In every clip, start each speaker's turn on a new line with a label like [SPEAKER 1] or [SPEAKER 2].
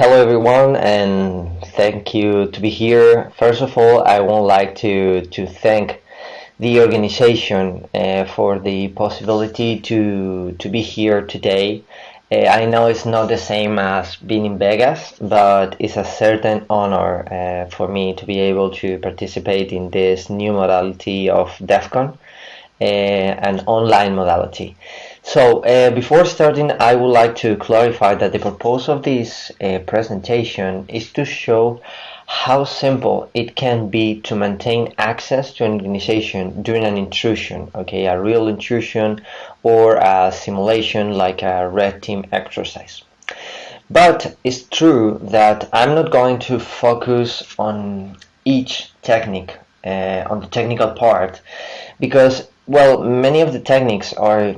[SPEAKER 1] Hello everyone and thank you to be here. First of all, I would like to, to thank the organization uh, for the possibility to, to be here today. Uh, I know it's not the same as being in Vegas, but it's a certain honor uh, for me to be able to participate in this new modality of DEF CON, uh, an online modality. So uh, before starting, I would like to clarify that the purpose of this uh, presentation is to show how simple it can be to maintain access to an organization during an intrusion, okay, a real intrusion or a simulation like a red team exercise. But it's true that I'm not going to focus on each technique, uh, on the technical part, because, well, many of the techniques are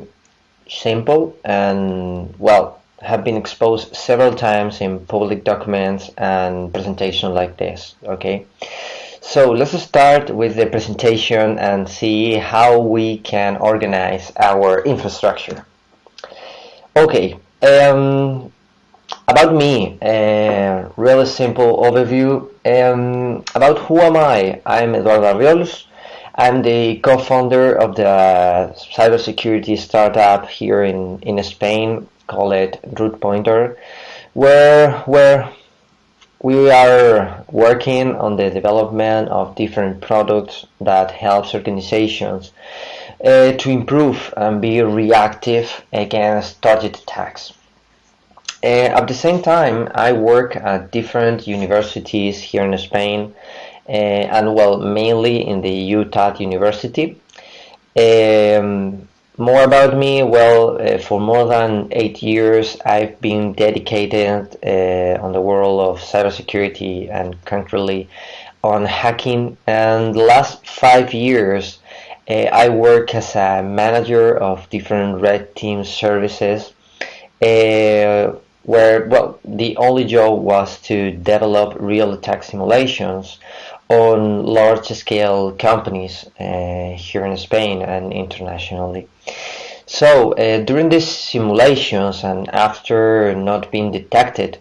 [SPEAKER 1] simple and well have been exposed several times in public documents and presentations like this okay? So let's start with the presentation and see how we can organize our infrastructure. Okay um, about me a really simple overview. Um, about who am I? I'm Eduardo Arriols I'm the co-founder of the cybersecurity startup here in, in Spain, call it Root Pointer, where, where we are working on the development of different products that helps organizations uh, to improve and be reactive against target attacks. Uh, at the same time, I work at different universities here in Spain uh, and well, mainly in the Utah University. Um, more about me, well, uh, for more than eight years, I've been dedicated uh, on the world of cybersecurity and currently on hacking. And the last five years, uh, I work as a manager of different red team services uh, where well the only job was to develop real attack simulations on large scale companies uh, here in Spain and internationally. So uh, during these simulations and after not being detected,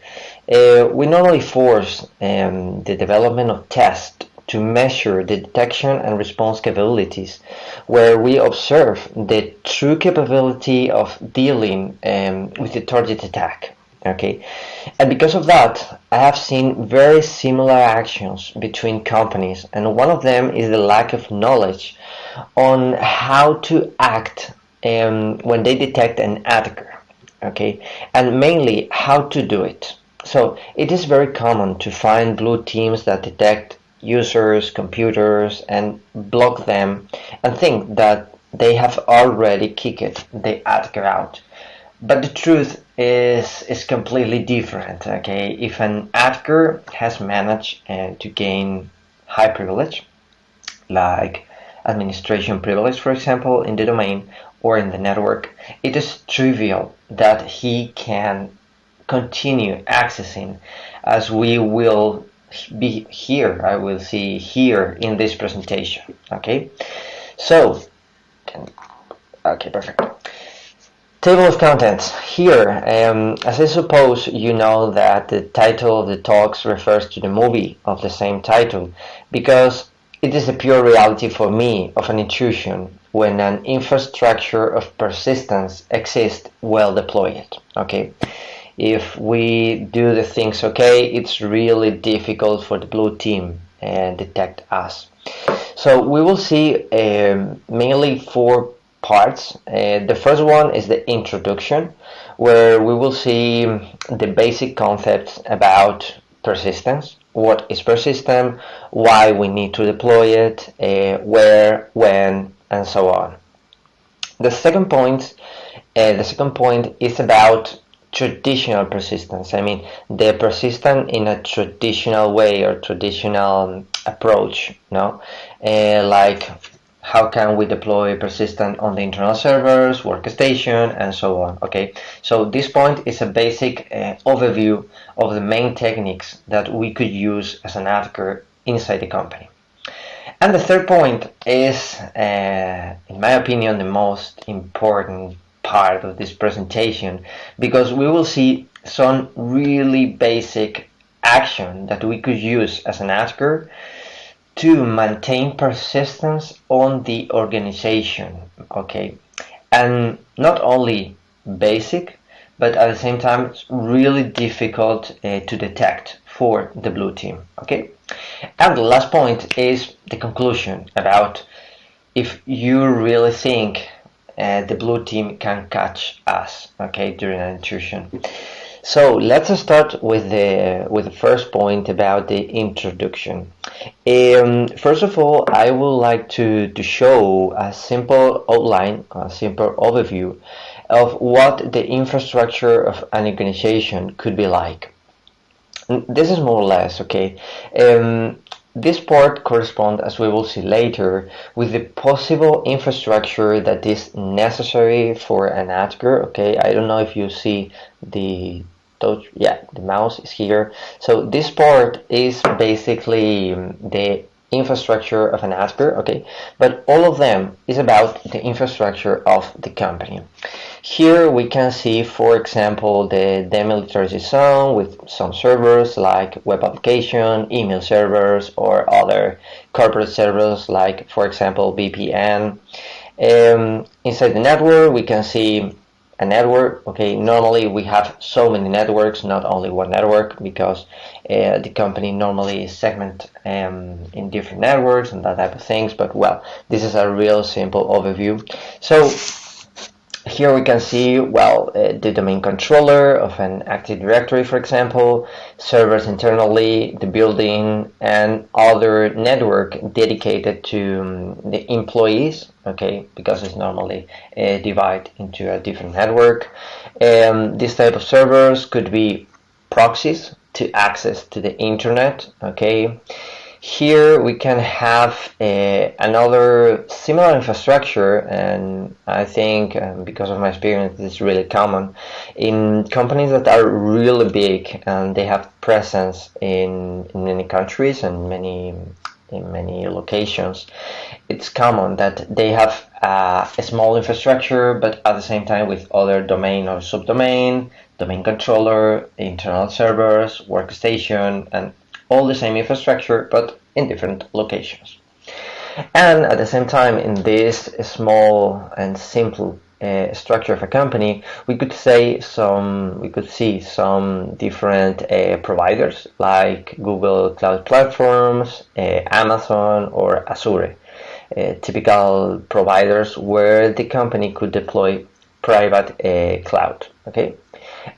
[SPEAKER 1] uh, we normally force um, the development of tests to measure the detection and response capabilities, where we observe the true capability of dealing um, with the target attack okay. And because of that i have seen very similar actions between companies and one of them is the lack of knowledge on how to act um, when they detect an attacker okay and mainly how to do it. So it is very common to find blue teams that detect users computers and block them and think that they have already kicked the attacker out but the truth is is completely different okay? If an attacker has managed uh, to gain high privilege like administration privilege for example in the domain or in the network it is trivial that he can continue accessing as we will be here I will see here in this presentation okay? So okay perfect Table of contents. Here, um, as I suppose you know that the title of the talks refers to the movie of the same title, because it is a pure reality for me of an intrusion when an infrastructure of persistence exists well deployed. Okay, if we do the things okay, it's really difficult for the blue team and detect us. So we will see um, mainly four parts. Uh, the first one is the introduction, where we will see the basic concepts about persistence. What is persistent, why we need to deploy it, uh, where, when, and so on. The second point, uh, the second point is about traditional persistence. I mean, the persistent in a traditional way or traditional approach, no, uh, like how can we deploy persistent on the internal servers, workstation, and so on. Okay, so this point is a basic uh, overview of the main techniques that we could use as an attacker inside the company. And the third point is, uh, in my opinion, the most important part of this presentation because we will see some really basic action that we could use as an attacker to maintain persistence on the organization okay? And not only basic but at the same time it's really difficult uh, to detect for the blue team okay? And the last point is the conclusion about if you really think uh, the blue team can catch us okay during an intrusion so let's start with the with the first point about the introduction. Um, first of all, I would like to to show a simple outline, a simple overview of what the infrastructure of an organization could be like. This is more or less okay. Um, this part corresponds, as we will see later, with the possible infrastructure that is necessary for an attacker. Okay, I don't know if you see the touch. Yeah, the mouse is here. So this part is basically the infrastructure of an attacker. Okay, but all of them is about the infrastructure of the company. Here we can see, for example, the demilitarized zone with some servers like web application, email servers, or other corporate servers like, for example, VPN. Um, inside the network, we can see a network. Okay, normally we have so many networks, not only one network, because uh, the company normally segment um, in different networks and that type of things. But well, this is a real simple overview. So here we can see, well, uh, the domain controller of an Active Directory, for example, servers internally, the building, and other network dedicated to um, the employees, okay, because it's normally uh, divided into a different network. Um, this type of servers could be proxies to access to the internet, okay. Here we can have another similar infrastructure and I think um, because of my experience this is really common in companies that are really big and they have presence in, in many countries and many in many locations. It's common that they have uh, a small infrastructure but at the same time with other domain or subdomain domain controller internal servers workstation and all the same infrastructure but in different locations. And at the same time, in this small and simple uh, structure of a company, we could say some, we could see some different uh, providers like Google Cloud Platforms, uh, Amazon, or Azure. Uh, typical providers where the company could deploy private uh, cloud. Okay,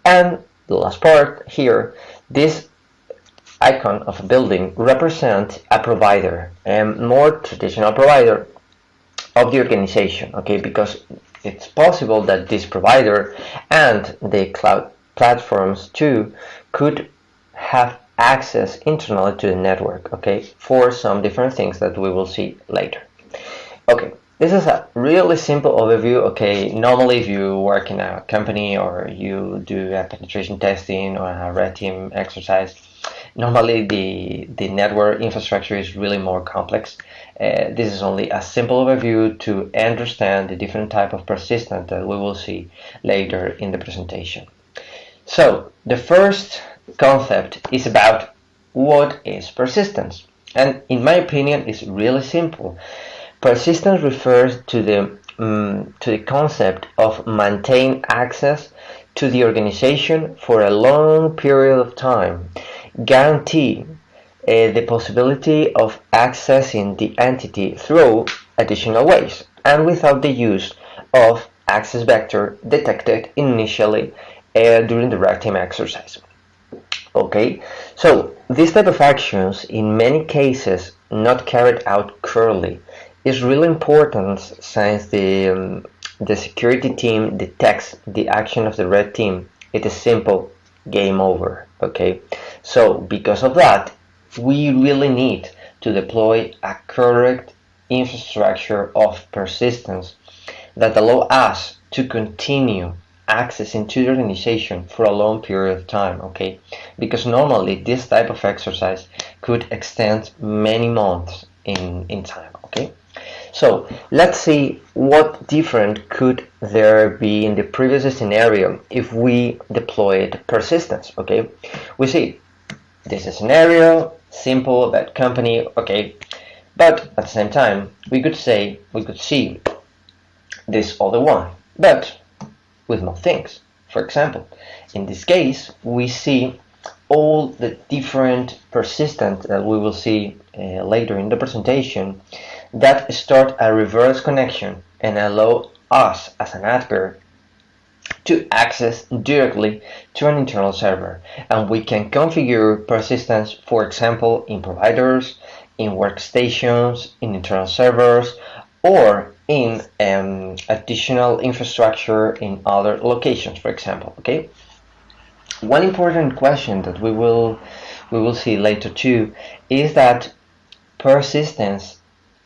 [SPEAKER 1] and the last part here, this icon of a building represent a provider, a more traditional provider of the organization, okay, because it's possible that this provider and the cloud platforms too could have access internally to the network, okay, for some different things that we will see later. Okay, this is a really simple overview. Okay, normally if you work in a company or you do a penetration testing or a red team exercise, normally the, the network infrastructure is really more complex. Uh, this is only a simple overview to understand the different type of persistence that we will see later in the presentation. So the first concept is about what is persistence. And in my opinion, it's really simple. Persistence refers to the um, to the concept of maintain access to the organization for a long period of time, guarantee uh, the possibility of accessing the entity through additional ways and without the use of access vector detected initially uh, during the red team exercise. Okay, so this type of actions in many cases not carried out currently is really important since the um, the security team detects the action of the red team. It is simple game over. Okay, so because of that, we really need to deploy a correct infrastructure of persistence that allow us to continue accessing to the organization for a long period of time okay because normally this type of exercise could extend many months in in time okay So let's see what different could there be in the previous scenario if we deployed persistence, okay? We see this is scenario, simple, bad company, okay? But at the same time, we could say, we could see this other one, but with more things. For example, in this case, we see all the different persistence that we will see uh, later in the presentation that start a reverse connection and allow us as an adver to access directly to an internal server and we can configure persistence for example in providers in workstations in internal servers or in um, additional infrastructure in other locations for example okay one important question that we will we will see later too is that persistence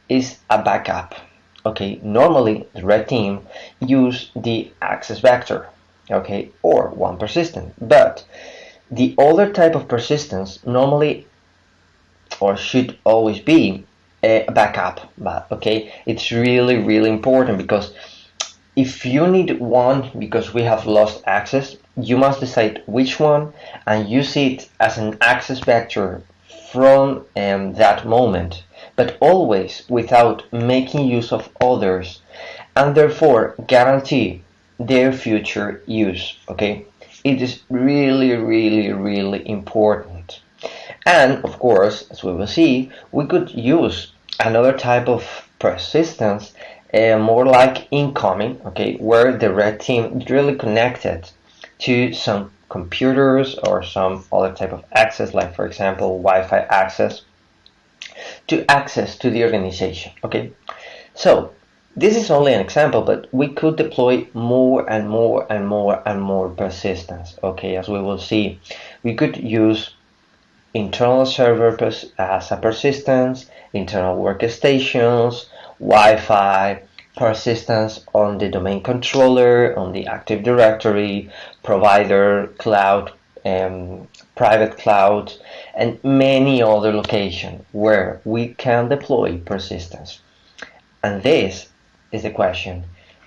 [SPEAKER 1] is a backup. Okay, normally the red team use the access vector, okay, or one persistent, but the other type of persistence normally or should always be a backup, but okay, it's really really important because if you need one because we have lost access, you must decide which one and use it as an access vector from um, that moment but always without making use of others and therefore guarantee their future use okay? It is really really really important. And of course as we will see we could use another type of persistence uh, more like incoming okay? Where the red team is really connected to some computers or some other type of access like for example Wi-Fi access to access to the organization. Okay, so this is only an example, but we could deploy more and more and more and more persistence. Okay, as we will see, we could use internal server as a persistence, internal workstations, Wi-Fi, persistence on the domain controller, on the Active Directory, provider, cloud, um, private cloud, and many other locations where we can deploy persistence. And this is the question.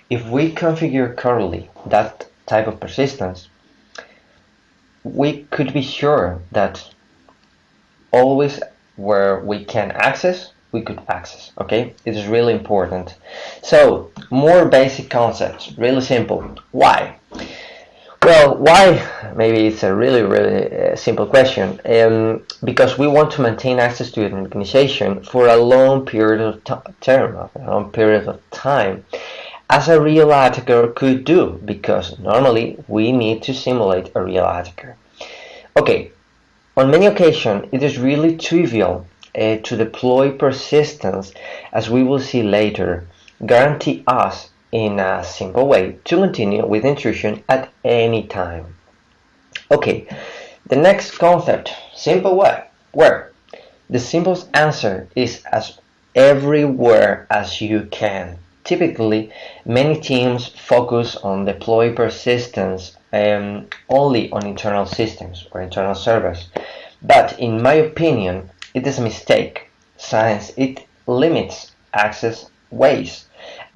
[SPEAKER 1] If we configure correctly that type of persistence, we could be sure that always where we can access, we could access, okay? It is really important. So, more basic concepts, really simple. Why? Well, why? Maybe it's a really, really uh, simple question. Um, because we want to maintain access to an organization for a long period of term, a long period of time, as a real attacker could do, because normally we need to simulate a real attacker. Okay, on many occasions, it is really trivial uh, to deploy persistence, as we will see later, guarantee us in a simple way to continue with intrusion at any time. Okay, the next concept, simple way, where the simplest answer is as everywhere as you can. Typically, many teams focus on deploy persistence um, only on internal systems or internal servers. But in my opinion, it is a mistake since it limits access ways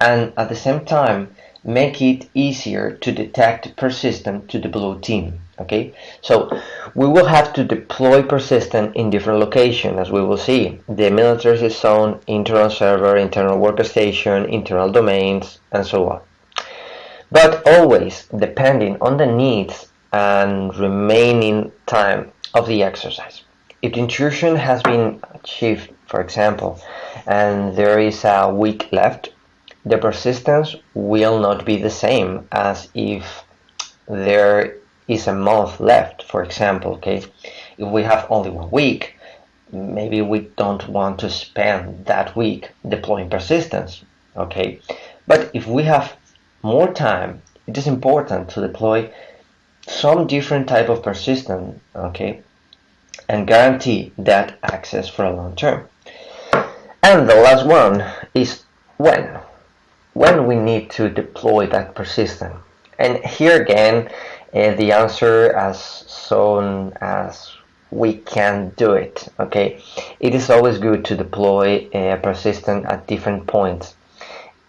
[SPEAKER 1] and at the same time make it easier to detect persistent to the blue team okay? So we will have to deploy persistent in different locations as we will see. The military zone internal server internal workstation internal domains and so on. But always depending on the needs and remaining time of the exercise. If the intrusion has been achieved for example and there is a week left the persistence will not be the same as if there is a month left for example okay? If we have only one week maybe we don't want to spend that week deploying persistence okay? But if we have more time it is important to deploy some different type of persistence okay? And guarantee that access for a long term. And the last one is when when we need to deploy that persistent. And here again, uh, the answer as soon as we can do it okay? It is always good to deploy a persistent at different points.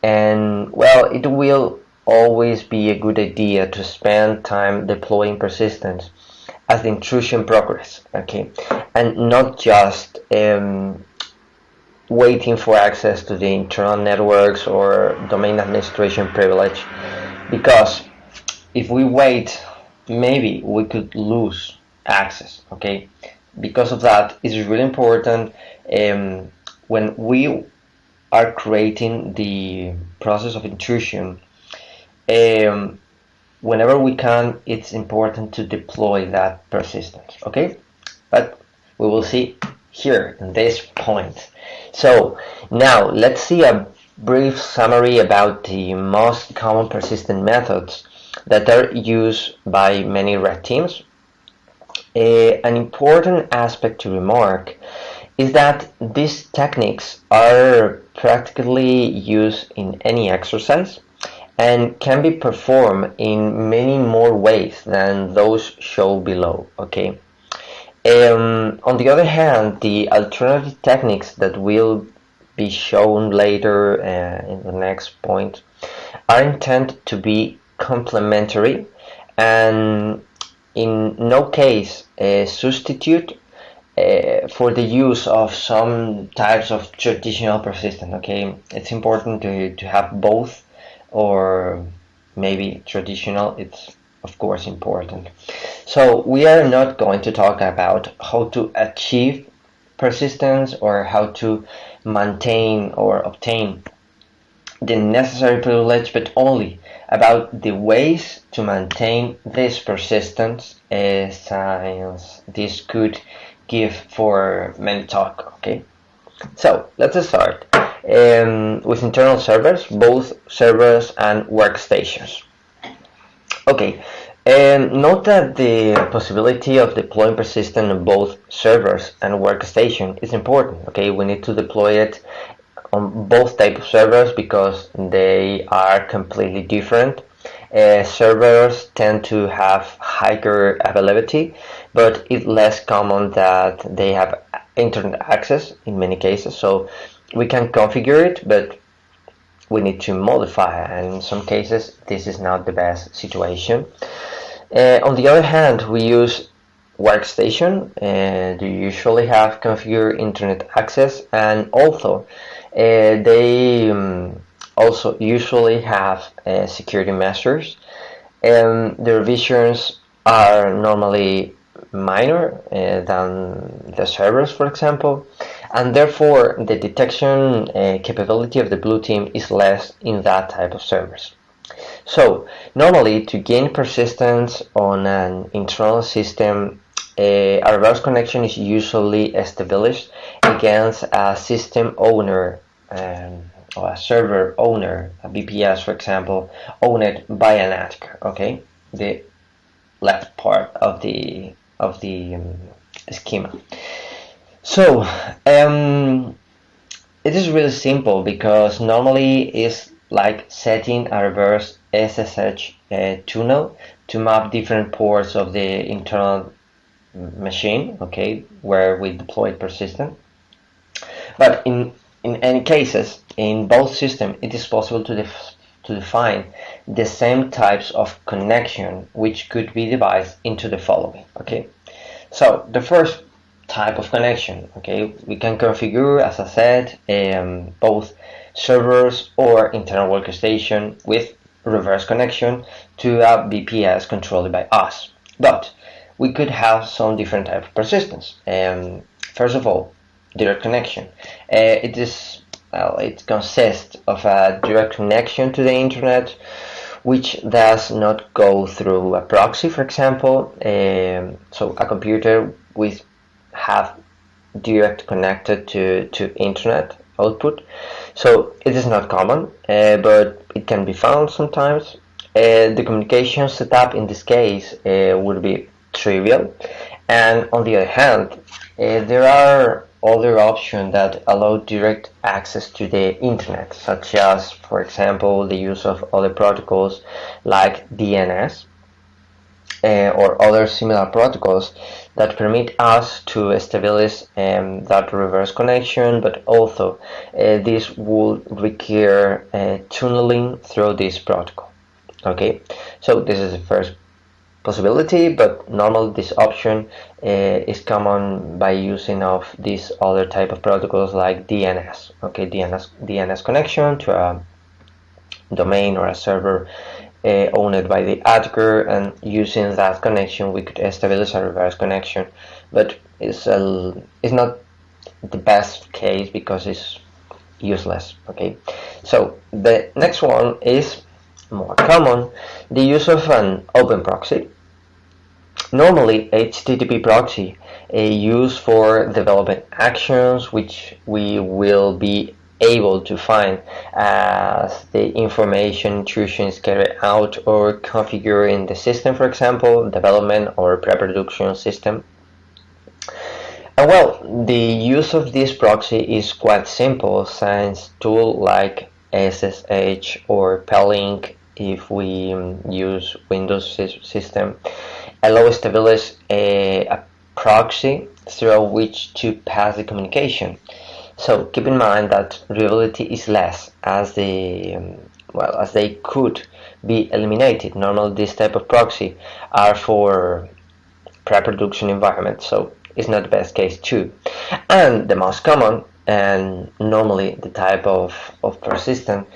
[SPEAKER 1] And well it will always be a good idea to spend time deploying persistence as the intrusion progress okay? And not just um, waiting for access to the internal networks or domain administration privilege. Because if we wait maybe we could lose access okay? Because of that it's really important um, when we are creating the process of intrusion um, whenever we can it's important to deploy that persistence okay? But we will see here in this point. So now let's see a brief summary about the most common persistent methods that are used by many red teams. Uh, an important aspect to remark is that these techniques are practically used in any exercise and can be performed in many more ways than those shown below okay um, on the other hand the alternative techniques that will be shown later uh, in the next point are intended to be complementary and in no case a substitute uh, for the use of some types of traditional persistent okay? It's important to, to have both or maybe traditional. It's of course important. So we are not going to talk about how to achieve persistence or how to maintain or obtain the necessary privilege but only about the ways to maintain this persistence as science this could give for many talk okay? So let's start um, with internal servers both servers and workstations okay um, note that the possibility of deploying persistent on both servers and workstation is important okay we need to deploy it on both type of servers because they are completely different. Uh, servers tend to have higher availability, but it's less common that they have internet access in many cases. So we can configure it, but we need to modify and in some cases this is not the best situation. Uh, on the other hand, we use workstation and uh, usually have configured internet access and also uh, they um, also usually have uh, security measures and the revisions are normally minor uh, than the servers for example and therefore the detection uh, capability of the blue team is less in that type of servers so normally to gain persistence on an internal system a reverse connection is usually established against a system owner um, or a server owner, a BPS for example, owned by an attacker. Okay, the left part of the of the um, schema. So um, it is really simple because normally it's like setting a reverse SSH uh, tunnel to map different ports of the internal machine, okay, where we deploy persistent. But in in any cases, in both systems, it is possible to, def to define the same types of connection which could be divided into the following. Okay, so the first type of connection, okay, we can configure, as I said, um, both servers or internal workstation with reverse connection to a VPS controlled by us. But we could have some different type of persistence. Um, first of all, direct connection. Uh, it is well, it consists of a direct connection to the internet, which does not go through a proxy, for example. Um, so a computer with have direct connected to to internet output. So it is not common, uh, but it can be found sometimes. Uh, the communication setup in this case uh, would be trivial, and on the other hand, uh, there are other options that allow direct access to the internet, such as, for example, the use of other protocols like DNS. uh, or other similar protocols that permit us to establish um, that reverse connection, but also uh, this will require uh, tunneling through this protocol. Okay, so this is the first possibility, but normally this option uh, is common by using of these other type of protocols like DNS. Okay, DNS DNS connection to a domain or a server uh, owned by the attacker and using that connection we could establish a reverse connection. But it's a, it's not the best case because it's useless okay? So the next one is more common. The use of an open proxy. Normally HTTP proxy a use for developing actions which we will be able to find as the information intrusion is carried out or configured in the system, for example, development or pre-production system. And well, the use of this proxy is quite simple since tool like SSH or Plink if we um, use Windows system allow establish a, a proxy through which to pass the communication. So keep in mind that reliability is less as the um, well as they could be eliminated. Normally this type of proxy are for pre-production environment, so it's not the best case too. And the most common and normally the type of, of persistent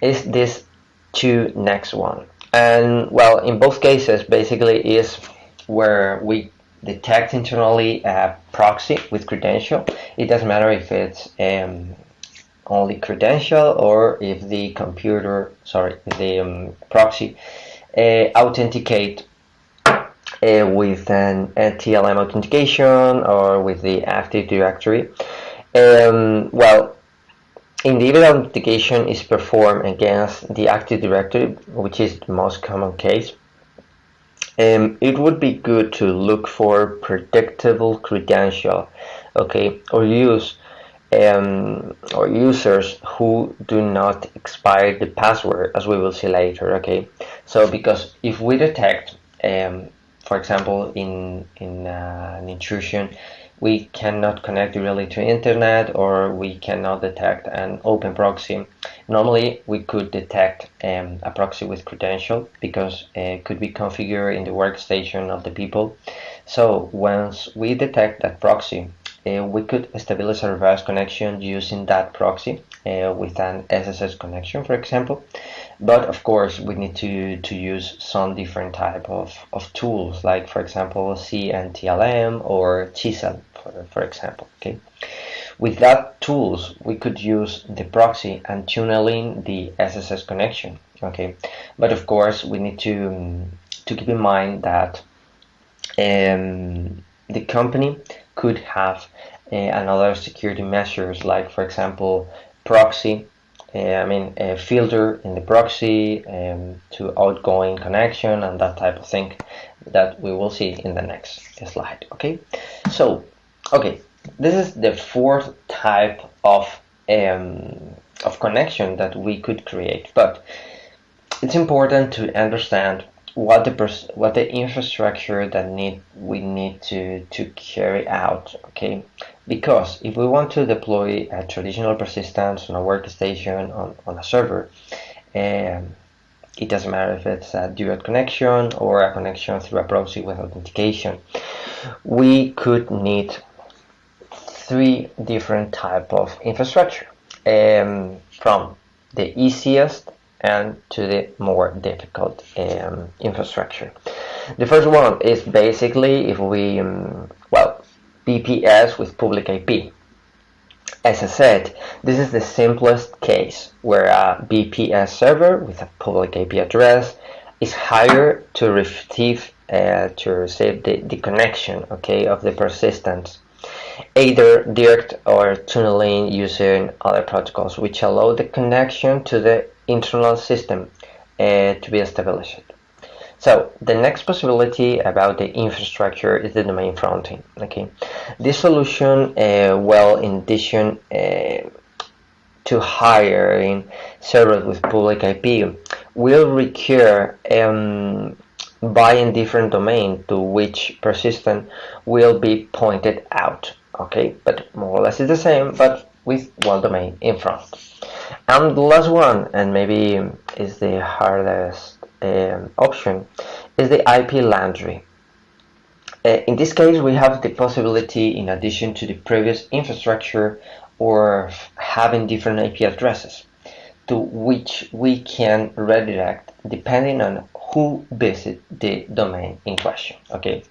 [SPEAKER 1] is this two next one. And well in both cases basically is where we detect internally a proxy with credential. It doesn't matter if it's um, only credential or if the computer, sorry, the um, proxy uh, authenticate uh, with an TLM authentication or with the Active Directory. Um, well, individual authentication is performed against the Active Directory, which is the most common case. Um, it would be good to look for predictable credential, okay, or use um, or users who do not expire the password, as we will see later, okay. So because if we detect, um, for example, in in uh, an intrusion we cannot connect really to internet or we cannot detect an open proxy. Normally we could detect um, a proxy with credential because it could be configured in the workstation of the people. So once we detect that proxy, uh, we could establish a reverse connection using that proxy uh, with an SSH connection, for example. But of course, we need to, to use some different type of, of tools, like for example, CNTLM or Chisel for, example. Okay, with that tools we could use the proxy and tunneling the SSH connection. Okay, but of course we need to to keep in mind that um, the company could have uh, another security measures like for example proxy uh, I mean a filter in the proxy um, to outgoing connection and that type of thing that we will see in the next slide okay so okay this is the fourth type of um, of connection that we could create but it's important to understand what the what the infrastructure that need we need to to carry out okay? Because if we want to deploy a traditional persistence on a workstation on, on a server um, it doesn't matter if it's a direct connection or a connection through a proxy with authentication we could need three different type of infrastructure um, from the easiest and to the more difficult um, infrastructure. The first one is basically if we, um, well, BPS with public IP. As I said, this is the simplest case where a BPS server with a public IP address is hired to receive uh, to receive the, the connection okay of the persistence either direct or tunneling using other protocols which allow the connection to the internal system uh, to be established. So the next possibility about the infrastructure is the domain fronting. Okay, this solution, uh, well, in addition uh, to hiring servers with public IP, will require um, a different domain to which persistent will be pointed out okay but more or less it's the same but with one domain in front. And the last one and maybe is the hardest um, option is the IP laundry. Uh, in this case we have the possibility in addition to the previous infrastructure or having different IP addresses to which we can redirect depending on who visit the domain in question. Okay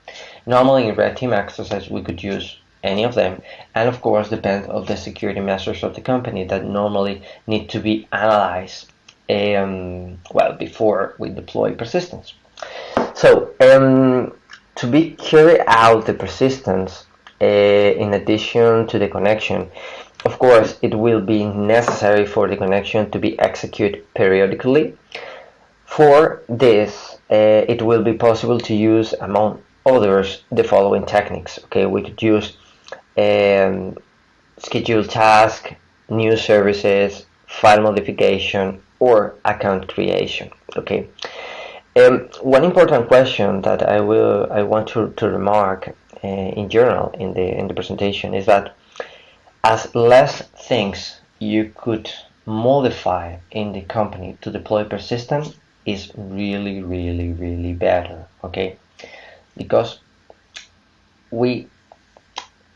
[SPEAKER 1] normally in red team exercise we could use any of them. And of course depend of the security measures of the company that normally need to be analyzed um, well before we deploy persistence. So um, to be carry out the persistence uh, in addition to the connection of course it will be necessary for the connection to be executed periodically. For this uh, it will be possible to use among others the following techniques okay? We could use um, schedule task, new services, file modification, or account creation. Okay. Um, one important question that I will I want to, to remark uh, in general in the in the presentation is that as less things you could modify in the company to deploy persistent is really really really better okay because we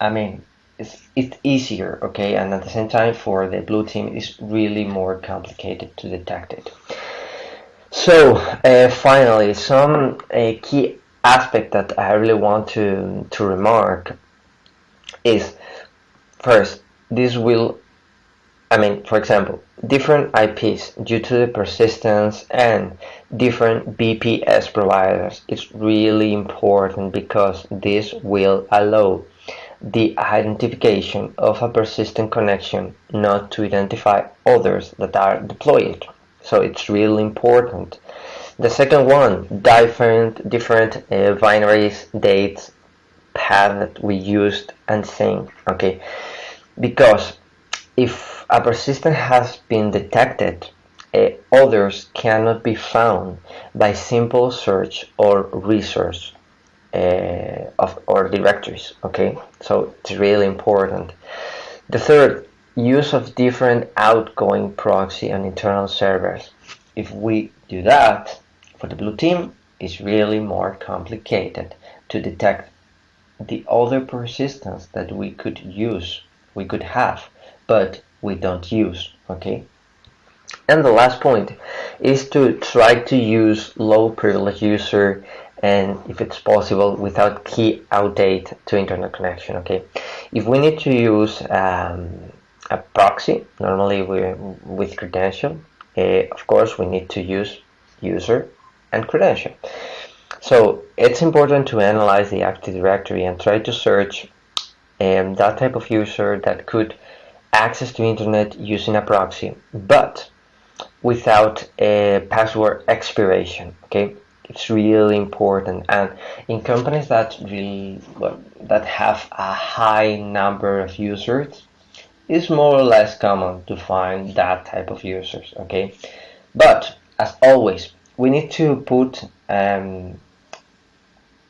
[SPEAKER 1] I mean, it's, it's easier, okay, and at the same time for the blue team, it's really more complicated to detect it. So, uh, finally, some uh, key aspect that I really want to, to remark is first, this will, I mean, for example, different IPs due to the persistence and different BPS providers. It's really important because this will allow the identification of a persistent connection not to identify others that are deployed. So it's really important. The second one, different different uh, binaries, dates, path that we used and same. Okay, because if a persistent has been detected, uh, others cannot be found by simple search or research uh, of our directories okay? So it's really important. The third use of different outgoing proxy and internal servers. If we do that for the blue team it's really more complicated to detect the other persistence that we could use we could have but we don't use okay? And the last point is to try to use low privilege user and if it's possible without key outdate to internet connection okay? If we need to use um, a proxy normally we with credential uh, of course we need to use user and credential. So it's important to analyze the active directory and try to search um, that type of user that could access to internet using a proxy but without a password expiration okay it's really important. And in companies that really that have a high number of users it's more or less common to find that type of users okay? But as always we need to put um,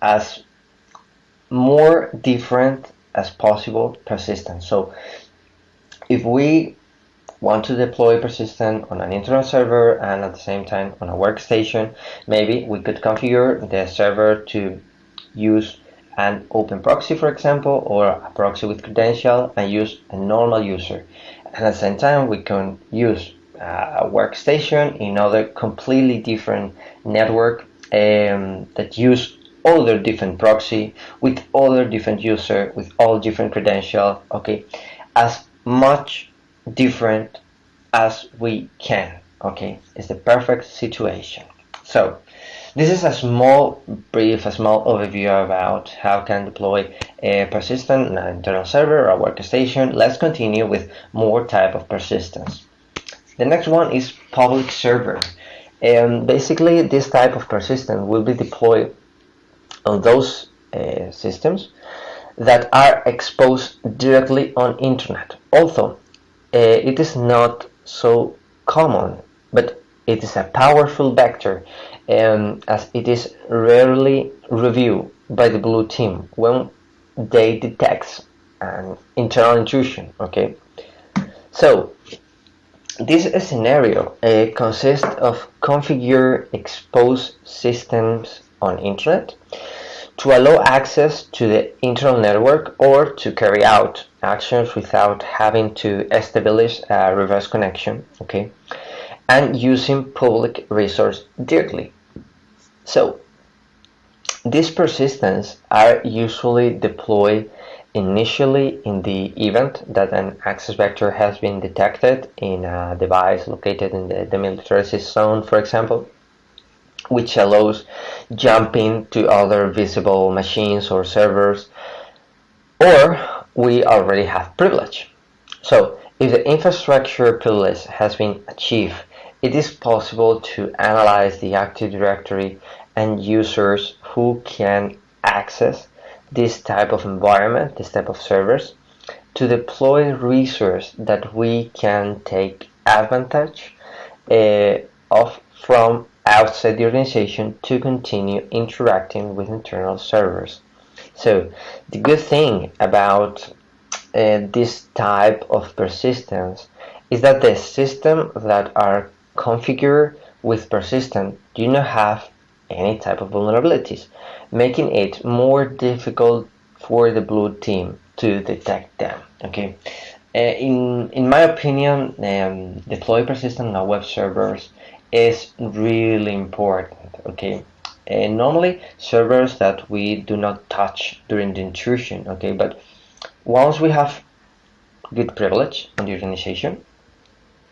[SPEAKER 1] as more different as possible persistence. So if we want to deploy persistent on an internal server and at the same time on a workstation, maybe we could configure the server to use an open proxy, for example, or a proxy with credential and use a normal user. And at the same time, we can use a workstation in other completely different network um, that use all other different proxy with all other different user with all different credential. Okay. As much different as we can okay? It's the perfect situation. So this is a small brief a small overview about how can deploy a persistent internal server or workstation. Let's continue with more type of persistence. The next one is public server. And basically this type of persistence will be deployed on those uh, systems that are exposed directly on internet. Also it is not so common but it is a powerful vector um, as it is rarely reviewed by the blue team when they detect an internal intrusion okay? So this scenario uh, consists of configure exposed systems on internet to allow access to the internal network or to carry out actions without having to establish a reverse connection okay? And using public resource directly. So these persistence are usually deployed initially in the event that an access vector has been detected in a device located in the demilitarized zone, for example, which allows jumping to other visible machines or servers, or we already have privilege. So if the infrastructure privilege has been achieved, it is possible to analyze the Active Directory and users who can access this type of environment, this type of servers, to deploy resource that we can take advantage uh, of from outside the organization to continue interacting with internal servers. So the good thing about uh, this type of persistence is that the system that are configured with persistent do not have any type of vulnerabilities, making it more difficult for the blue team to detect them. Okay, uh, in in my opinion, um, deploy persistent on web servers is really important. Okay, uh, normally servers that we do not touch during the intrusion. Okay, but once we have good privilege on the organization,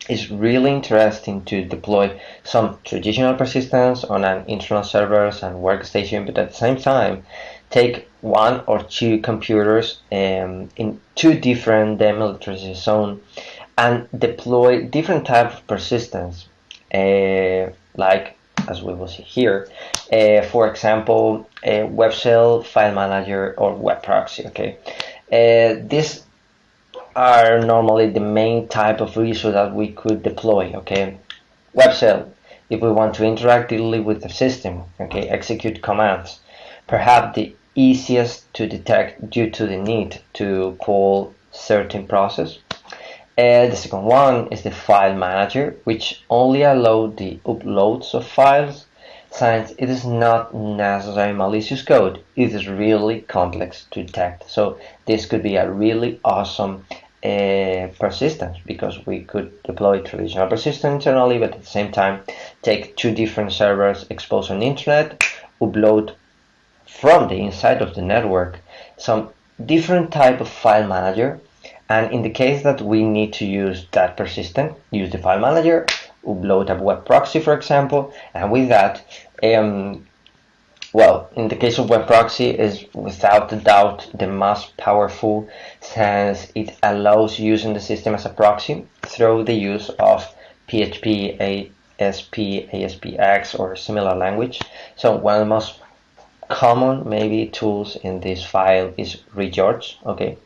[SPEAKER 1] it's really interesting to deploy some traditional persistence on an internal servers and workstation, but at the same time, take one or two computers um, in two different demilitarized zone and deploy different type of persistence, uh, like as we will see here, uh, for example, a web shell, file manager, or web proxy. Okay, uh, this are normally the main type of resource that we could deploy okay? Web shell if we want to interact directly with the system okay? Execute commands. Perhaps the easiest to detect due to the need to call certain process and the second one is the file manager which only allow the uploads of files since it is not necessarily malicious code, it is really complex to detect. So this could be a really awesome uh, persistence because we could deploy traditional persistence internally, but at the same time take two different servers exposed on the internet, upload from the inside of the network some different type of file manager and in the case that we need to use that persistent, use the file manager upload a web proxy, for example, and with that, um, well, in the case of web proxy is without a doubt the most powerful since it allows using the system as a proxy through the use of PHP, ASP, ASPX or similar language. So one of the most common maybe tools in this file is regeorge, okay?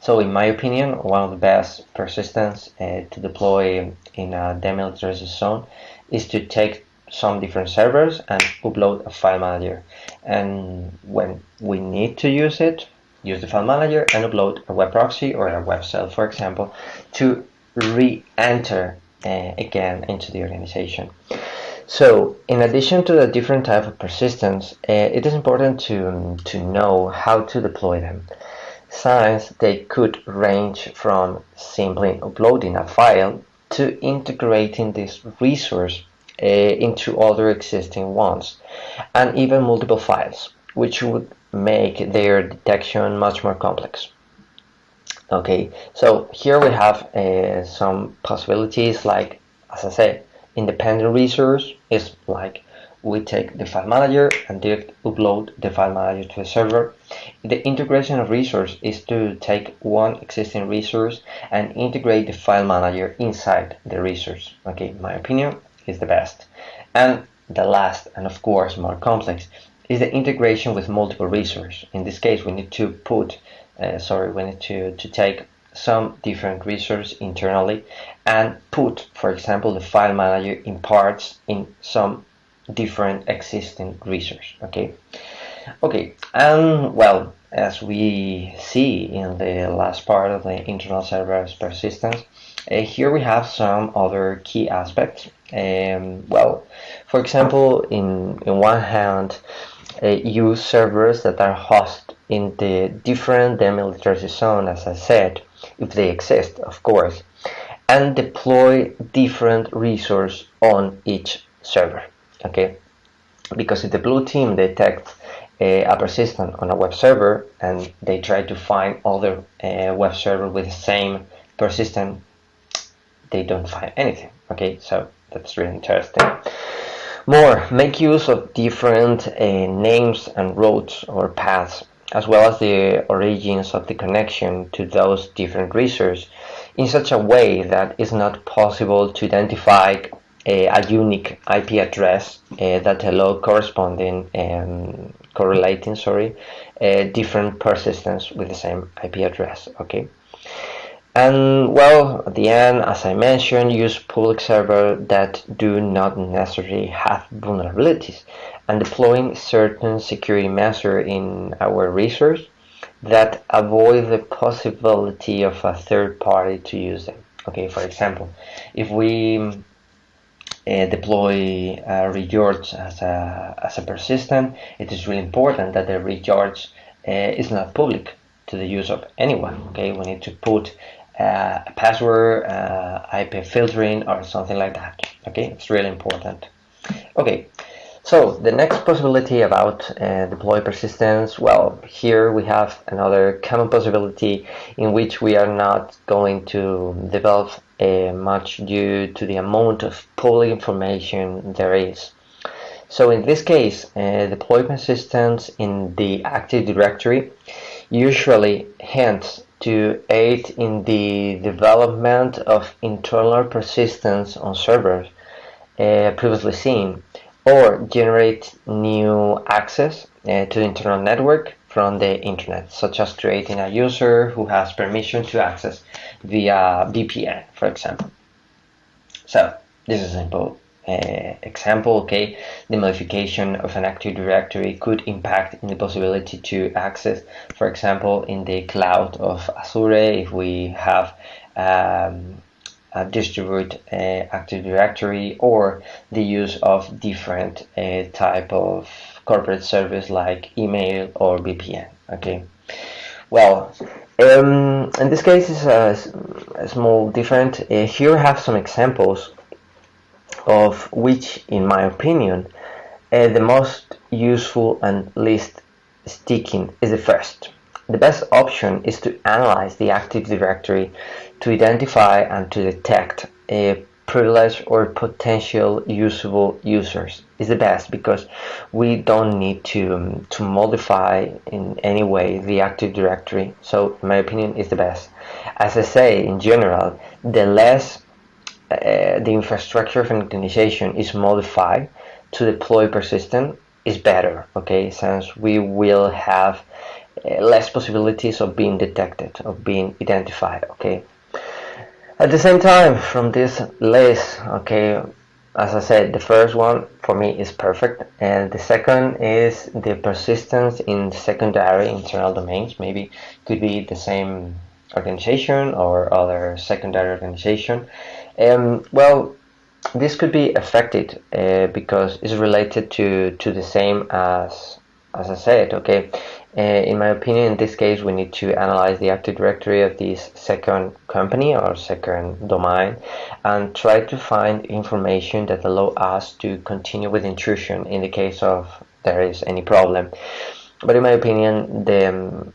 [SPEAKER 1] So in my opinion, one of the best persistence uh, to deploy in a demilitarized zone is to take some different servers and upload a file manager. And when we need to use it, use the file manager and upload a web proxy or a web shell, for example, to re-enter uh, again into the organization. So, in addition to the different type of persistence, uh, it is important to, to know how to deploy them. Since they could range from simply uploading a file to integrating this resource uh, into other existing ones and even multiple files, which would make their detection much more complex. Okay, so here we have uh, some possibilities like, as I said, independent resource is like we take the file manager and direct upload the file manager to the server. The integration of resource is to take one existing resource and integrate the file manager inside the resource. Okay, my opinion is the best. And the last, and of course more complex, is the integration with multiple resources. In this case, we need to put, uh, sorry, we need to, to take some different resources internally and put, for example, the file manager in parts in some different existing resource. Okay, okay, and well, as we see in the last part of the internal server's persistence, uh, here we have some other key aspects. Um, well, for example, in, in one hand, uh, use servers that are hosted in the different demilitarized zone, as I said, if they exist, of course, and deploy different resource on each server. Okay, because if the blue team detects uh, a persistent on a web server and they try to find other uh, web server with the same persistent, they don't find anything. Okay, so that's really interesting. More, make use of different uh, names and routes or paths, as well as the origins of the connection to those different resources in such a way that it's not possible to identify a, unique IP address uh, that allow corresponding um, correlating sorry uh, different persistence with the same IP address okay and well, at the end, as I mentioned, use public servers that do not necessarily have vulnerabilities and deploying certain security measures in our resource that avoid the possibility of a third party to use them. Okay, for example, if we uh, deploy uh, recharge as a, as a persistent, it is really important that the recharge uh, is not public to the use of anyone. Okay, we need to put uh, a password, uh, IP filtering, or something like that. Okay, it's really important. Okay, so the next possibility about uh, deploy persistence, well, here we have another common possibility in which we are not going to develop uh, much due to the amount of public information there is. So in this case, uh, deploy persistence in the Active Directory usually hints to aid in the development of internal persistence on servers uh, previously seen or generate new access uh, to the internal network from the internet, such as creating a user who has permission to access via VPN, for example. So this is a simple uh, example, okay, the modification of an Active Directory could impact in the possibility to access, for example, in the cloud of Azure, if we have um, distribute uh, Active Directory or the use of different uh, type of corporate service like email or VPN, okay. Well, um, in this case, it's a, a small different. Uh, here I have some examples of which, in my opinion, uh, the most useful and least sticking is the first. The best option is to analyze the Active Directory to identify and to detect a privileged or potential usable users is the best because we don't need to um, to modify in any way the Active Directory. So, in my opinion, is the best. As I say, in general, the less uh, the infrastructure of an organization is modified to deploy persistent is better okay since we will have less possibilities of being detected of being identified okay? At the same time from this list okay as I said the first one for me is perfect and the second is the persistence in secondary internal domains. Maybe could be the same organization or other secondary organization. Um, well, this could be affected uh, because it's related to to the same as as I said. Okay, uh, in my opinion, in this case, we need to analyze the Active Directory of this second company or second domain and try to find information that allow us to continue with intrusion in the case of there is any problem. But in my opinion, the um,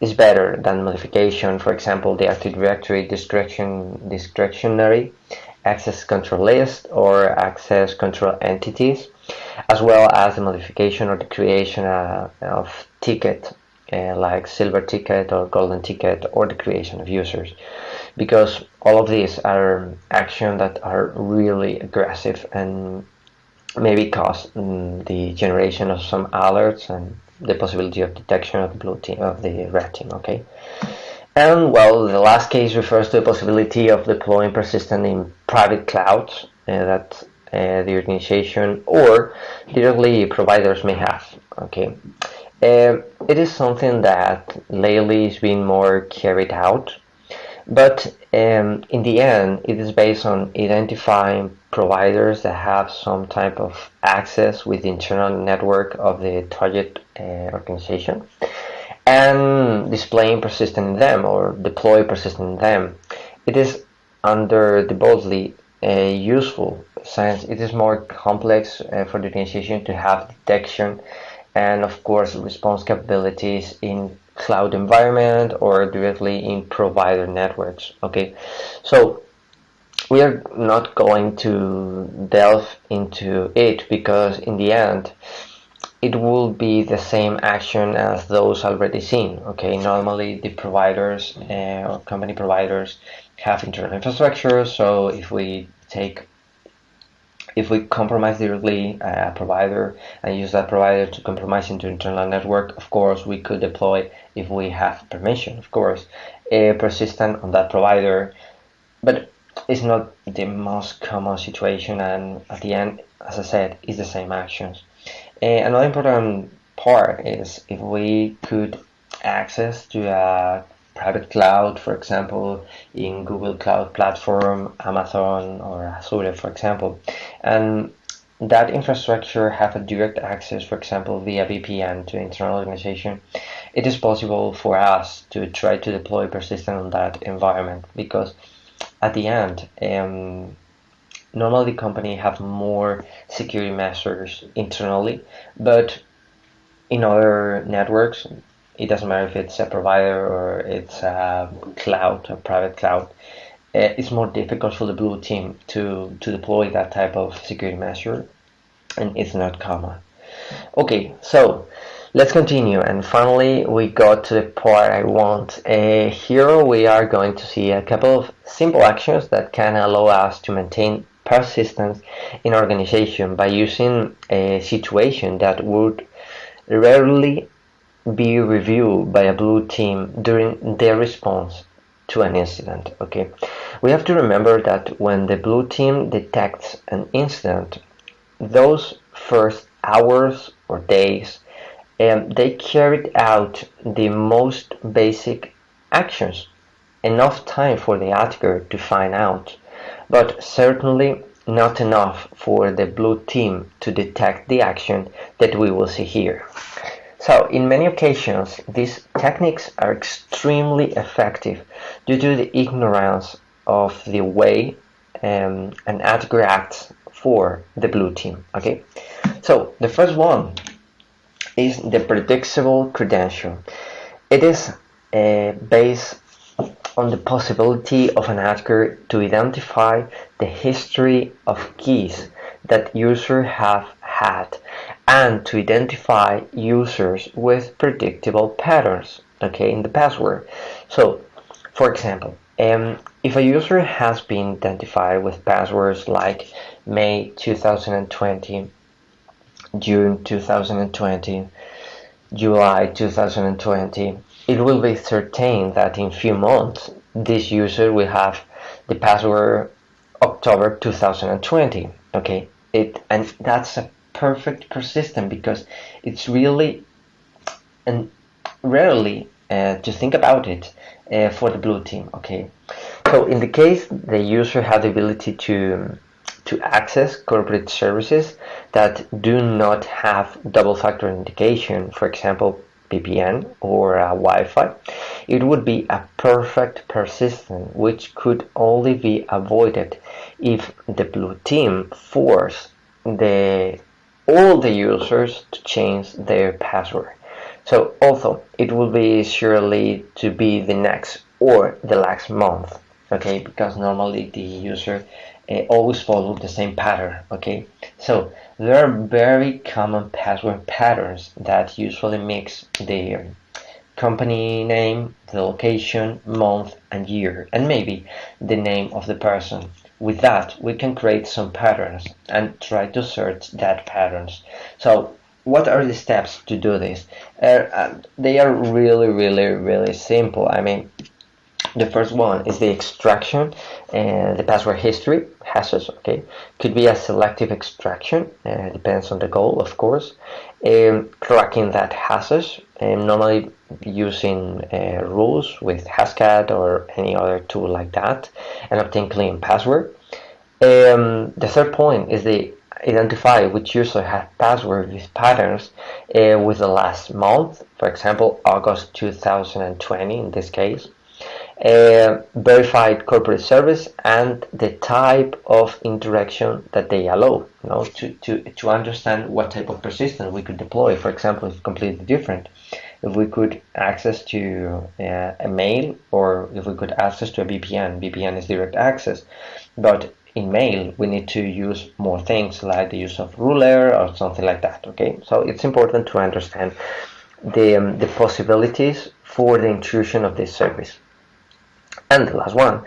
[SPEAKER 1] is better than modification. For example, the Active Directory discretion, discretionary access control list or access control entities, as well as the modification or the creation uh, of ticket uh, like silver ticket or golden ticket or the creation of users. Because all of these are actions that are really aggressive and maybe cause mm, the generation of some alerts and the possibility of detection of the blue team of the red team okay? And well, the last case refers to the possibility of deploying persistent in private clouds uh, that uh, the organization or directly providers may have. Okay, uh, it is something that lately is being more carried out, but um, in the end, it is based on identifying providers that have some type of access with the internal network of the target uh, organization and displaying persistent in them or deploy persistent in them. It is under the boldly useful since it is more complex uh, for the organization to have detection and of course response capabilities in cloud environment or directly in provider networks okay? So we are not going to delve into it because in the end it will be the same action as those already seen okay? Normally the providers uh, or company providers have internal infrastructure. So if we take if we compromise directly a provider and use that provider to compromise into internal network of course we could deploy if we have permission of course a persistent on that provider. But it's not the most common situation and at the end as I said it's the same actions. Uh, another important part is if we could access to a private cloud, for example, in Google Cloud Platform, Amazon, or Azure, for example, and that infrastructure have a direct access, for example, via VPN to internal organization, it is possible for us to try to deploy persistent on that environment because at the end, um, normally company have more security measures internally, but in other networks, it doesn't matter if it's a provider or it's a cloud, a private cloud. Eh, it's more difficult for the blue team to, to deploy that type of security measure, and it's not common. Okay, so let's continue. And finally, we got to the part I want. Uh, here we are going to see a couple of simple actions that can allow us to maintain persistence in organization by using a situation that would rarely be reviewed by a blue team during their response to an incident okay we have to remember that when the blue team detects an incident those first hours or days um, they carried out the most basic actions enough time for the attacker to find out but certainly not enough for the blue team to detect the action that we will see here. So in many occasions, these techniques are extremely effective due to the ignorance of the way um, an attacker acts for the blue team. Okay, so the first one is the predictable credential. It is uh, based on the possibility of an attacker to identify the history of keys that user have had and to identify users with predictable patterns okay in the password. So for example um, if a user has been identified with passwords like May 2020 June 2020 July 2020 it will be certain that in few months this user will have the password October 2020 okay? It and that's a perfect persistent because it's really and rarely uh, to think about it uh, for the blue team okay? So in the case the user has the ability to to access corporate services that do not have double factor authentication for example VPN or a Wi-Fi, it would be a perfect persistent which could only be avoided if the blue team force the all the users to change their password. So also it will be surely to be the next or the last month, okay? Because normally the user uh, always follow the same pattern, okay? So there are very common password patterns that usually mix the company name, the location, month, and year, and maybe the name of the person. With that, we can create some patterns and try to search that patterns. So what are the steps to do this? Uh, uh, they are really, really, really simple. I mean, the first one is the extraction and the password history hashes okay could be a selective extraction uh, depends on the goal of course um, cracking that hashes um, normally using uh, rules with Hashcat or any other tool like that and obtain clean password. Um, the third point is the identify which user has password with patterns uh, with the last month for example August 2020 in this case uh, verified corporate service and the type of interaction that they allow you know, to, to, to understand what type of persistence we could deploy. For example, it's completely different. If we could access to uh, a mail or if we could access to a VPN, VPN is direct access. But in mail, we need to use more things like the use of ruler or something like that. Okay, so it's important to understand the, um, the possibilities for the intrusion of this service. And the last one,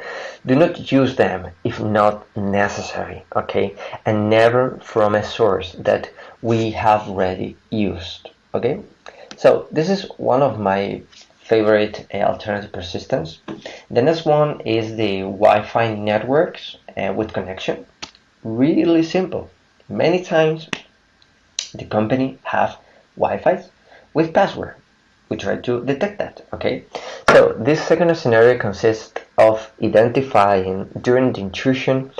[SPEAKER 1] do not use them if not necessary, okay? And never from a source that we have already used, okay? So this is one of my favorite uh, alternative persistence. The next one is the Wi-Fi networks uh, with connection. Really simple. Many times the company have Wi-Fi with password we try to detect that okay? So this second scenario consists of identifying during the intrusion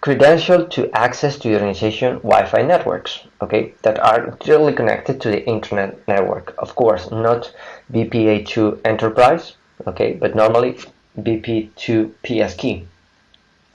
[SPEAKER 1] credential to access to the organization Wi-Fi networks okay? That are directly connected to the internet network. Of course not BPA2 enterprise okay? But normally BP2 PS key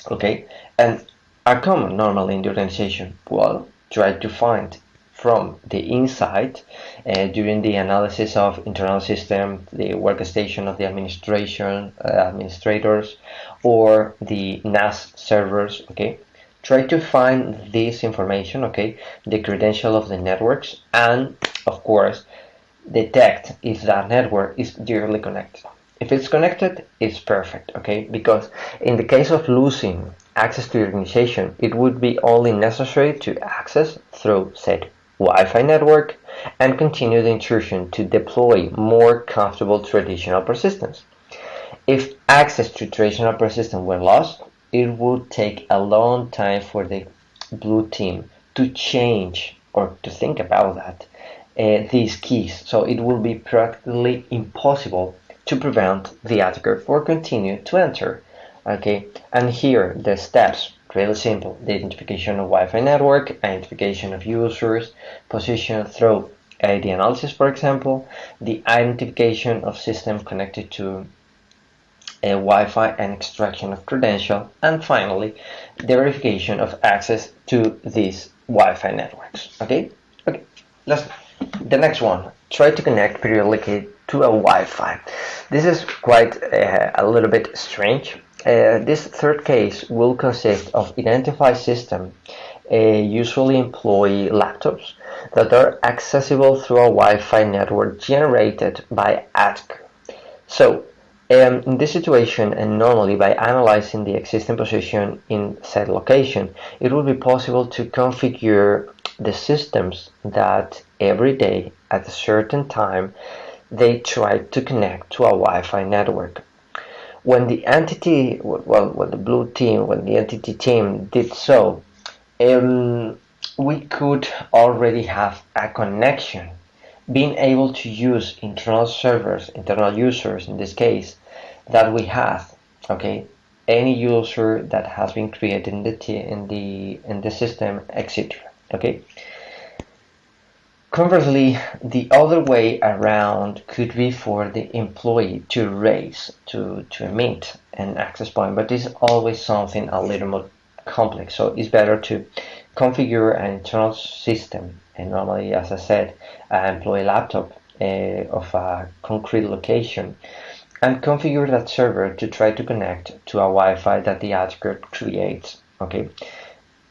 [SPEAKER 1] okay? And are common normally in the organization. Well try to find from the inside uh, during the analysis of internal system, the workstation of the administration uh, administrators, or the NAS servers. Okay, try to find this information. Okay, the credential of the networks, and of course, detect if that network is directly connected. If it's connected, it's perfect. Okay, because in the case of losing access to the organization, it would be only necessary to access through said Wi-Fi network and continue the intrusion to deploy more comfortable traditional persistence. If access to traditional persistence were lost, it would take a long time for the blue team to change or to think about that uh, these keys. So it will be practically impossible to prevent the attacker for continue to enter. Okay, and here the steps Really simple. The identification of Wi-Fi network, identification of users, position through ID analysis, for example, the identification of system connected to a Wi-Fi and extraction of credential, and finally, the verification of access to these Wi-Fi networks. Okay, okay. Let's the next one. Try to connect periodically to a Wi-Fi. This is quite uh, a little bit strange uh, this third case will consist of identify system, uh, usually employ laptops that are accessible through a Wi-Fi network generated by ATC. So, um, in this situation, and normally by analyzing the existing position in said location, it will be possible to configure the systems that every day at a certain time they try to connect to a Wi-Fi network when the entity, well, when the blue team, when the entity team did so, um, we could already have a connection, being able to use internal servers, internal users in this case, that we have. Okay, any user that has been created in the in the in the system, etc. Okay. Conversely, the other way around could be for the employee to raise, to, to emit an access point, but is always something a little more complex. So it's better to configure an internal system. And normally, as I said, an employee laptop uh, of a concrete location and configure that server to try to connect to a Wi-Fi that the attacker creates. Okay,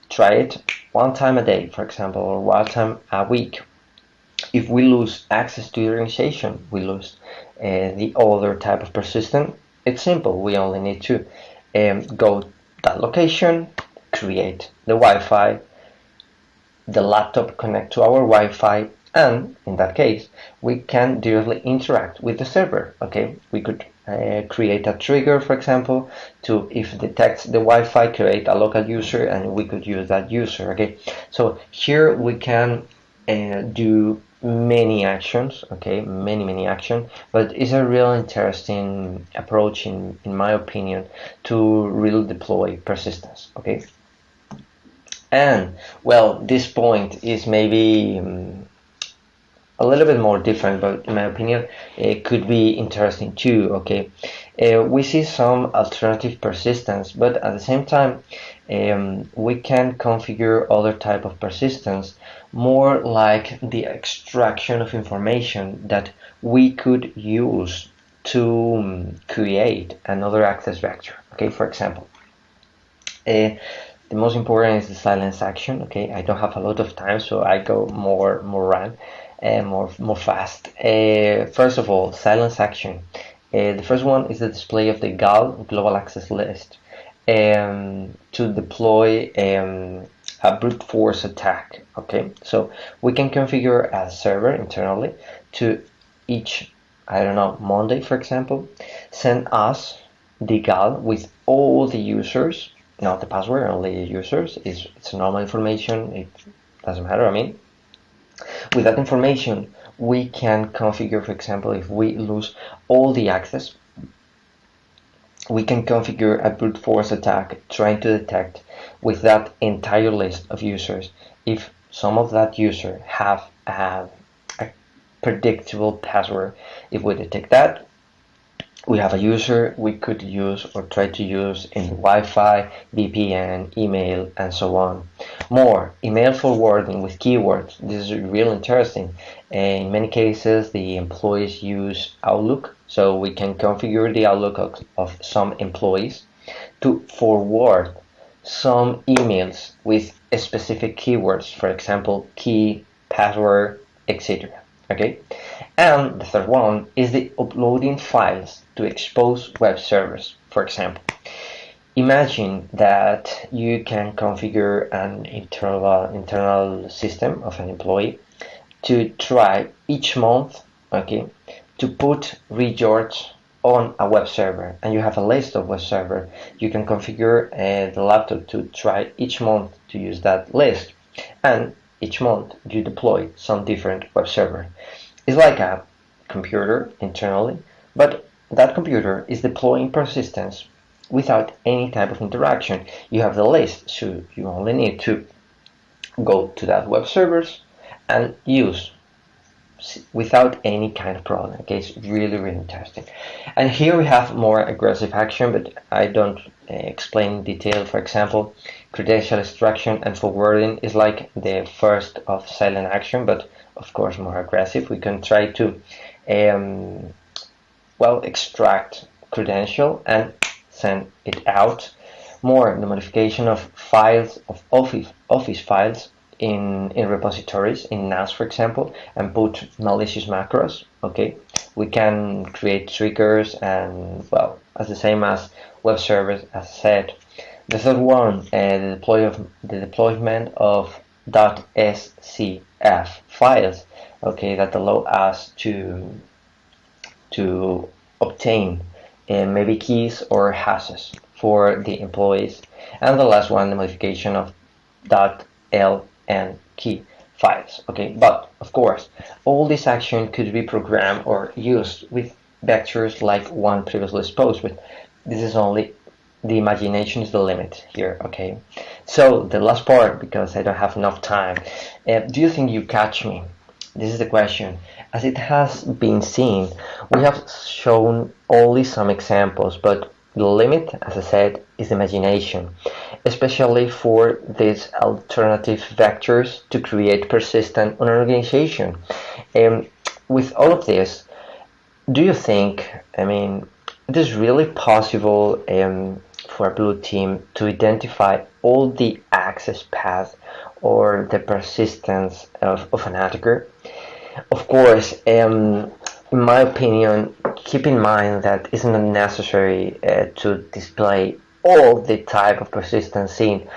[SPEAKER 1] try it one time a day, for example, or one time a week if we lose access to the organization, we lose uh, the other type of persistent. It's simple. We only need to um, go that location, create the Wi-Fi, the laptop connect to our Wi-Fi, and in that case, we can directly interact with the server. Okay, we could uh, create a trigger, for example, to if detects the Wi-Fi, create a local user, and we could use that user. Okay, so here we can uh, do many actions. Okay, many many actions, but it's a real interesting approach, in in my opinion, to really deploy persistence. Okay, and well, this point is maybe. Um, a little bit more different, but in my opinion, it could be interesting too. Okay, uh, we see some alternative persistence, but at the same time, um, we can configure other type of persistence, more like the extraction of information that we could use to um, create another access vector. Okay, for example. Uh, the most important is the silence action okay i don't have a lot of time so i go more more run uh, more more fast. Uh, first of all, silence action. Uh, the first one is the display of the GAL global access list um, to deploy um, a brute force attack. Okay, so we can configure a server internally to each, I don't know, Monday, for example, send us the GAL with all the users, not the password, only users. It's, it's normal information. It doesn't matter. I mean, with that information, we can configure, for example, if we lose all the access, we can configure a brute force attack trying to detect with that entire list of users if some of that user have a, a predictable password. If we detect that, we have a user we could use or try to use in Wi-Fi, VPN, email, and so on. More, email forwarding with keywords. This is really interesting. In many cases, the employees use Outlook, so we can configure the Outlook of, of some employees to forward some emails with specific keywords, for example, key, password, etc. Okay, and the third one is the uploading files to expose web servers, for example. Imagine that you can configure an internal internal system of an employee to try each month, okay, to put regeorge on a web server. And you have a list of web server. You can configure uh, the laptop to try each month to use that list. And each month you deploy some different web server it's like a computer internally but that computer is deploying persistence without any type of interaction. You have the list, so you only need to go to that web servers and use without any kind of problem. Okay, it's really, really interesting. And here we have more aggressive action, but I don't uh, explain in detail. For example, credential extraction and forwarding is like the first of silent action, but of course more aggressive. We can try to um, well extract credential and send it out. More the modification of files of office office files in in repositories in NAS for example and put malicious macros. Okay, we can create triggers and well as the same as web servers as I said. The third one, uh, the deploy of the deployment of .scf files. Okay, that allow us to to obtain uh, maybe keys or hashes for the employees. And the last one, the modification of .ln key files. Okay, but of course, all this action could be programmed or used with vectors like one previously exposed, but this is only the imagination is the limit here. Okay, so the last part, because I don't have enough time, uh, do you think you catch me? This is the question. As it has been seen, we have shown only some examples, but the limit, as I said, is imagination, especially for these alternative vectors to create persistent an organization. And with all of this, do you think, I mean, it is really possible um, for a blue team to identify all the access paths or the persistence of, of an attacker? Of course, um, in my opinion, keep in mind that it's not necessary uh, to display all the type of persistence seen,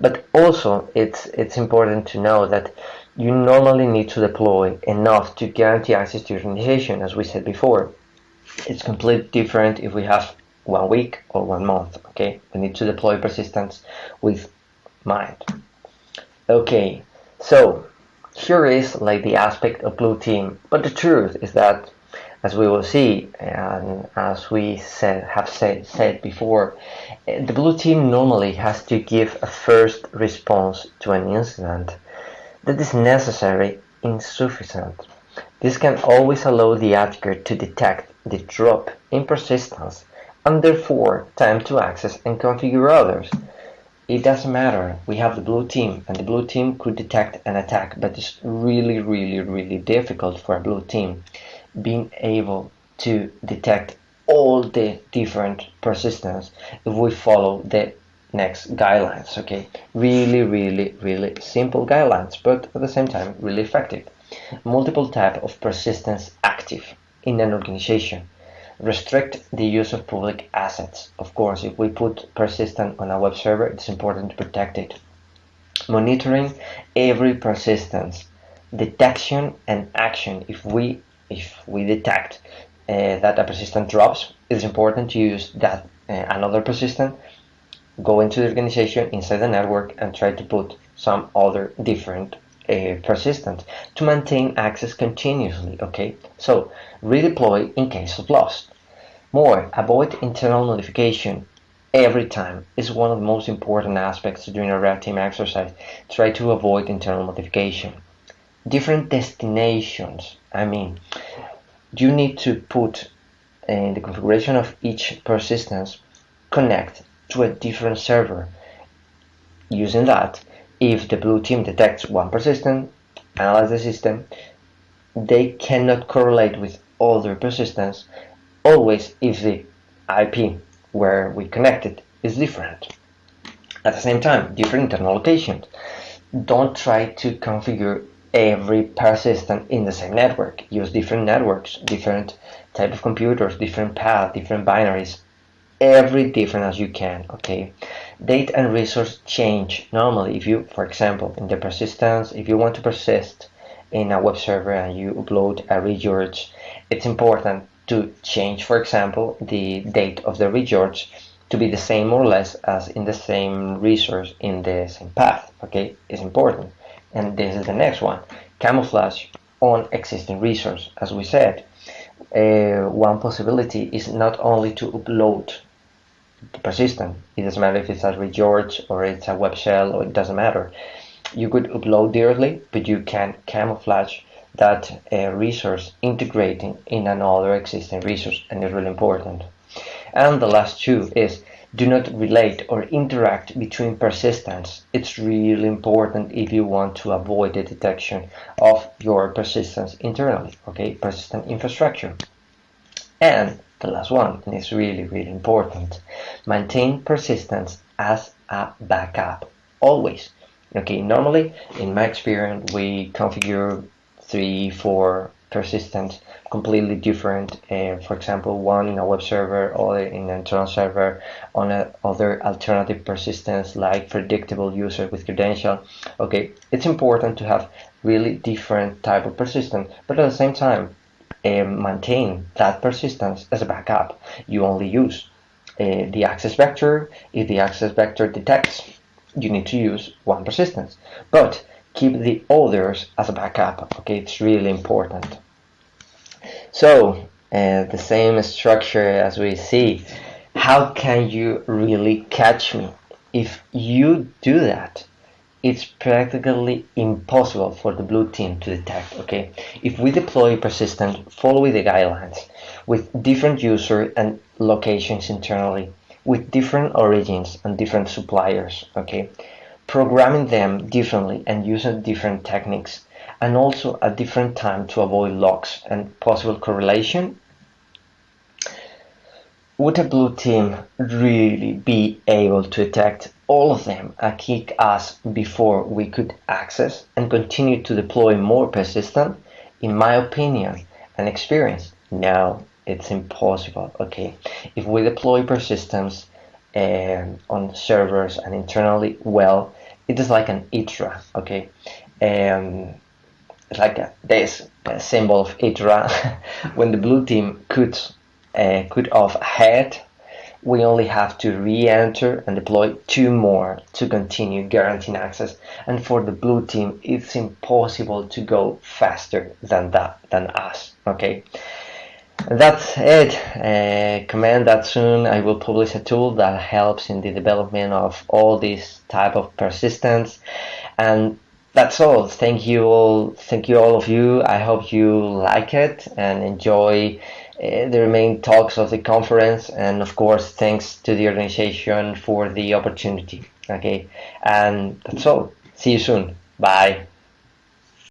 [SPEAKER 1] but also it's it's important to know that you normally need to deploy enough to guarantee access to your organization, as we said before. it's completely different if we have one week or one month okay? We need to deploy persistence with mind. Okay so here is like the aspect of blue team. But the truth is that as we will see and as we said, have said, said before eh, the blue team normally has to give a first response to an incident that is necessary insufficient. This can always allow the attacker to detect the drop in persistence and therefore time to access and configure others. It doesn't matter, we have the blue team and the blue team could detect an attack but it's really really really difficult for a blue team being able to detect all the different persistence if we follow the next guidelines okay really really really simple guidelines but at the same time really effective multiple type of persistence active in an organization. Restrict the use of public assets. Of course, if we put persistent on a web server, it's important to protect it. Monitoring every persistence, detection and action. If we if we detect uh, that a persistent drops, it's important to use that uh, another persistent, go into the organization inside the network and try to put some other different uh, persistent to maintain access continuously okay? So redeploy in case of loss. More avoid internal notification every time is one of the most important aspects during a red team exercise. Try to avoid internal notification. Different destinations I mean you need to put in the configuration of each persistence connect to a different server. Using that if the blue team detects one persistent, analyze the system, they cannot correlate with other persistence always if the IP where we connected is different. At the same time, different internal locations. Don't try to configure every persistent in the same network. Use different networks, different type of computers, different path, different binaries, every different as you can, okay? date and resource change normally. If you for example in the persistence if you want to persist in a web server and you upload a regeorge it's important to change for example the date of the regeorge to be the same or less as in the same resource in the same path okay? It's important. And this is the next one. Camouflage on existing resource. As we said uh, one possibility is not only to upload persistent. It doesn't matter if it's a regeorge or it's a web shell or it doesn't matter. You could upload directly, but you can camouflage that uh, resource integrating in another existing resource and it's really important. And the last two is do not relate or interact between persistence. It's really important if you want to avoid the detection of your persistence internally, okay, persistent infrastructure. And the last one, and it's really, really important. Maintain persistence as a backup, always. Okay, normally, in my experience, we configure three, four persistence completely different uh, for example one in a web server or in an internal server on a other alternative persistence like predictable user with credential okay it's important to have really different type of persistence but at the same time um, maintain that persistence as a backup. You only use uh, the access vector. If the access vector detects, you need to use one persistence. But keep the others as a backup. Okay, it's really important. So uh, the same structure as we see. How can you really catch me? If you do that, it's practically impossible for the blue team to detect okay? If we deploy persistent following the guidelines with different user and locations internally with different origins and different suppliers okay? Programming them differently and using different techniques and also a different time to avoid locks and possible correlation would a blue team really be able to detect all of them and kick us before we could access and continue to deploy more persistent? In my opinion and experience, no, it's impossible. Okay, if we deploy persistence um, on servers and internally, well, it is like an ITRA. Okay, um, it's like a, this a symbol of ITRA when the blue team could uh, could off we only have to re-enter and deploy two more to continue guaranteeing access. And for the blue team, it's impossible to go faster than that, than us, okay? And that's it. Uh, command that soon I will publish a tool that helps in the development of all these type of persistence. And that's all. Thank you all. Thank you all of you. I hope you like it and enjoy Eh, the main talks of the conference and of course thanks to the organization for the opportunity. Okay? And that's all. See you soon. Bye